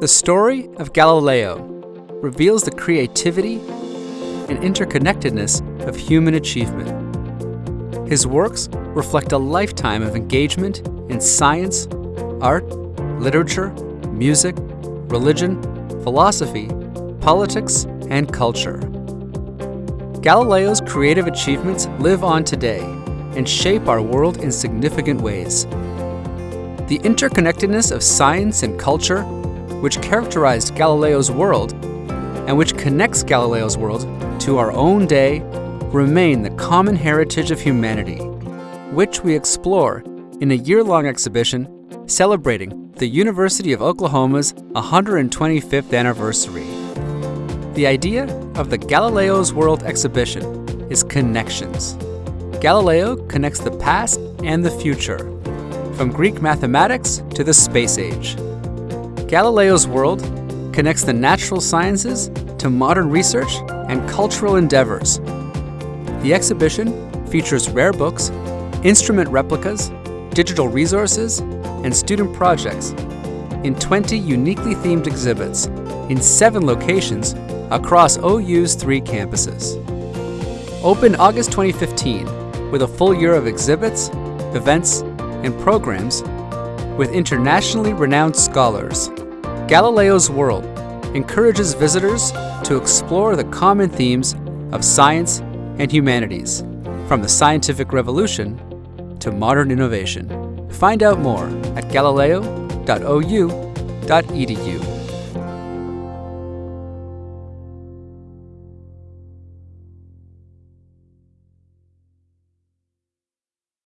The story of Galileo reveals the creativity and interconnectedness of human achievement. His works reflect a lifetime of engagement in science, art, literature, music, religion, philosophy, politics, and culture. Galileo's creative achievements live on today and shape our world in significant ways. The interconnectedness of science and culture, which characterized Galileo's world, and which connects Galileo's world to our own day, remain the common heritage of humanity, which we explore in a year-long exhibition celebrating the University of Oklahoma's 125th anniversary. The idea of the Galileo's World exhibition is connections. Galileo connects the past and the future, from Greek mathematics to the space age. Galileo's World connects the natural sciences to modern research and cultural endeavors. The exhibition features rare books, instrument replicas, digital resources, and student projects in 20 uniquely themed exhibits in seven locations across OU's three campuses. Opened August 2015 with a full year of exhibits, events, and programs with internationally renowned scholars, Galileo's World encourages visitors to explore the common themes of science and humanities, from the scientific revolution to modern innovation. Find out more at galileo.ou.edu.